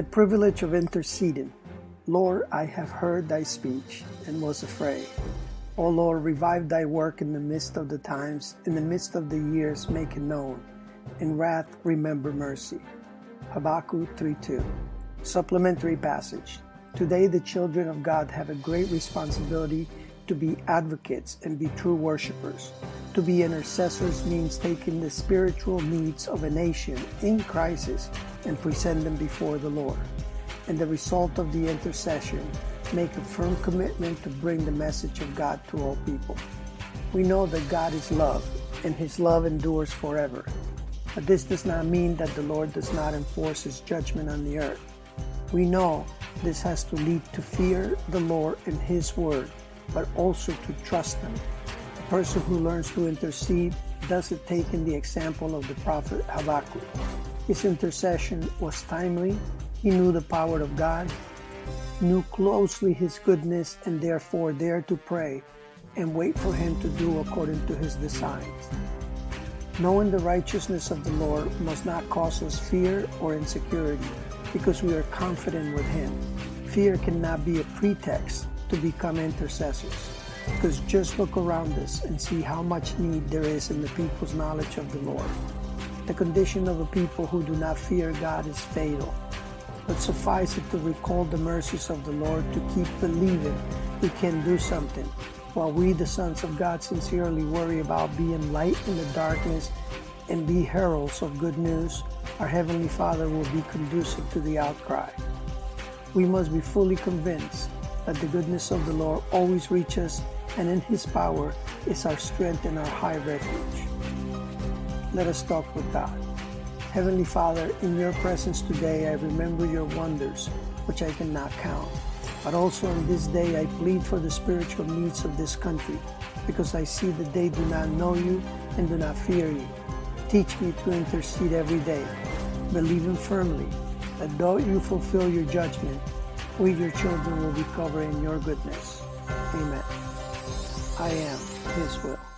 The privilege of interceding. Lord, I have heard thy speech and was afraid. O Lord, revive thy work in the midst of the times, in the midst of the years, make it known. In wrath, remember mercy. Habakkuk 3:2. Supplementary passage. Today, the children of God have a great responsibility to be advocates and be true worshippers. To be intercessors means taking the spiritual needs of a nation in crisis and present them before the Lord. And the result of the intercession, make a firm commitment to bring the message of God to all people. We know that God is love, and his love endures forever. But this does not mean that the Lord does not enforce his judgment on the earth. We know this has to lead to fear the Lord and his word, but also to trust him person who learns to intercede does it taking the example of the prophet Habakkuk. His intercession was timely, he knew the power of God, knew closely his goodness, and therefore dared to pray and wait for him to do according to his designs. Knowing the righteousness of the Lord must not cause us fear or insecurity because we are confident with him. Fear cannot be a pretext to become intercessors. Because just look around us and see how much need there is in the people's knowledge of the Lord. The condition of a people who do not fear God is fatal. But suffice it to recall the mercies of the Lord to keep believing He can do something, while we, the sons of God, sincerely worry about being light in the darkness and be heralds of good news, our Heavenly Father will be conducive to the outcry. We must be fully convinced that the goodness of the Lord always reaches and in His power is our strength and our high refuge. Let us talk with God. Heavenly Father, in your presence today, I remember your wonders, which I cannot count. But also on this day, I plead for the spiritual needs of this country, because I see that they do not know you and do not fear you. Teach me to intercede every day, believing firmly that though you fulfill your judgment, we, your children, will be covered in your goodness. Amen. I am His will.